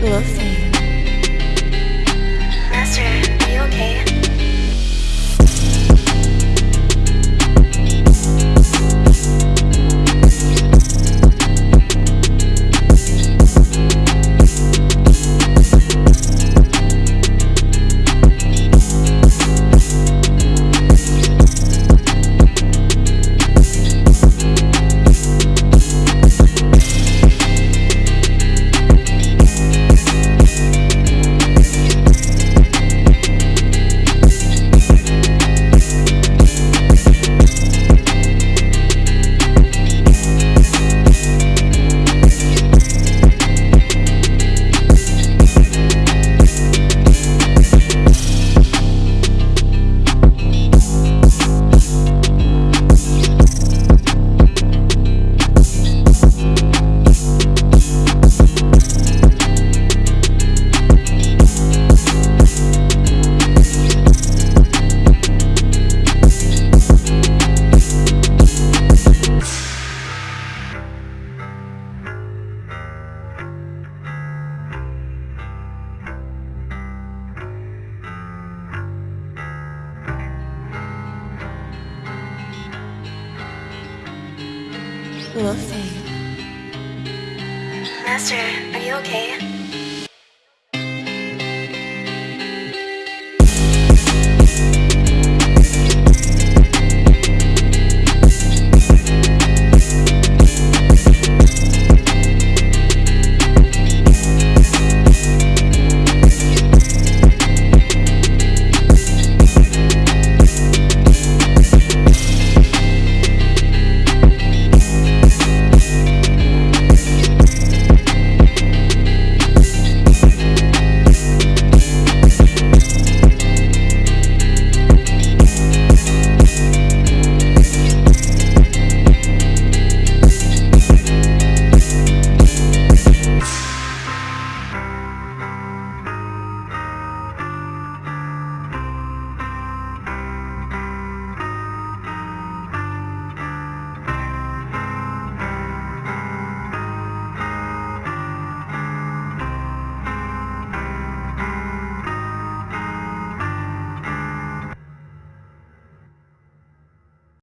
合肥 Nothing. Master, are you okay?